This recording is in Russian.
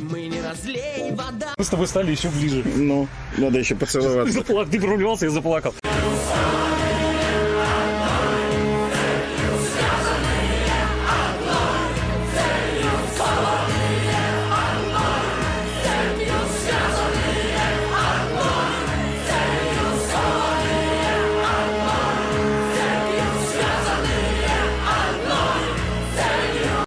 Мы не разлей вода. Мы с тобой стали еще ближе. Ну, надо еще поцеловаться. Заплак- Ты прорвался, я заплакал.